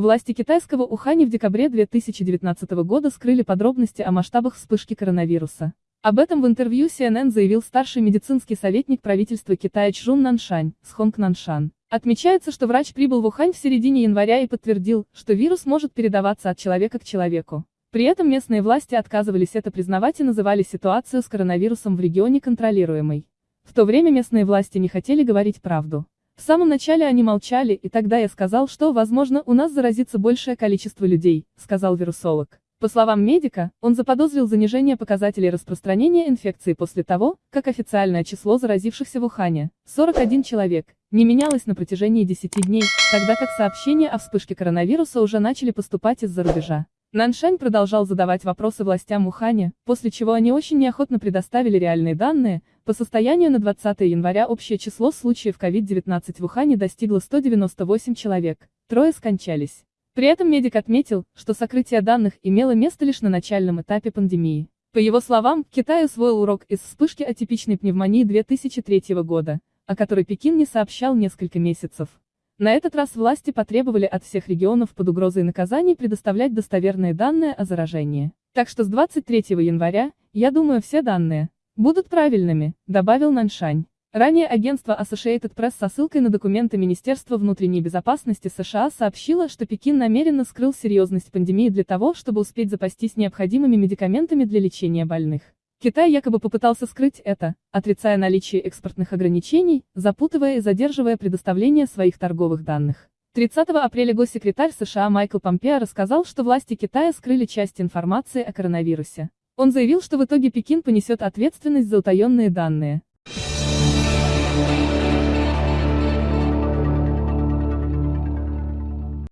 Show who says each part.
Speaker 1: Власти китайского Ухани в декабре 2019 года скрыли подробности о масштабах вспышки коронавируса. Об этом в интервью CNN заявил старший медицинский советник правительства Китая Чжун Наншань, с Хонг Наншан. Отмечается, что врач прибыл в Ухань в середине января и подтвердил, что вирус может передаваться от человека к человеку. При этом местные власти отказывались это признавать и называли ситуацию с коронавирусом в регионе контролируемой. В то время местные власти не хотели говорить правду. В самом начале они молчали, и тогда я сказал, что, возможно, у нас заразится большее количество людей, сказал вирусолог. По словам медика, он заподозрил занижение показателей распространения инфекции после того, как официальное число заразившихся в Ухане, 41 человек, не менялось на протяжении 10 дней, тогда как сообщения о вспышке коронавируса уже начали поступать из-за рубежа. Наншань продолжал задавать вопросы властям Уханя, после чего они очень неохотно предоставили реальные данные, по состоянию на 20 января общее число случаев COVID-19 в Ухане достигло 198 человек, трое скончались. При этом медик отметил, что сокрытие данных имело место лишь на начальном этапе пандемии. По его словам, Китай усвоил урок из вспышки атипичной пневмонии 2003 года, о которой Пекин не сообщал несколько месяцев. На этот раз власти потребовали от всех регионов под угрозой наказаний предоставлять достоверные данные о заражении. Так что с 23 января, я думаю все данные, будут правильными, добавил Наншань. Ранее агентство Associated Press со ссылкой на документы Министерства внутренней безопасности США сообщило, что Пекин намеренно скрыл серьезность пандемии для того, чтобы успеть запастись необходимыми медикаментами для лечения больных. Китай якобы попытался скрыть это, отрицая наличие экспортных ограничений, запутывая и задерживая предоставление своих торговых данных. 30 апреля госсекретарь США Майкл Помпео рассказал, что власти Китая скрыли часть информации о коронавирусе. Он заявил, что в итоге Пекин понесет ответственность за утаенные данные.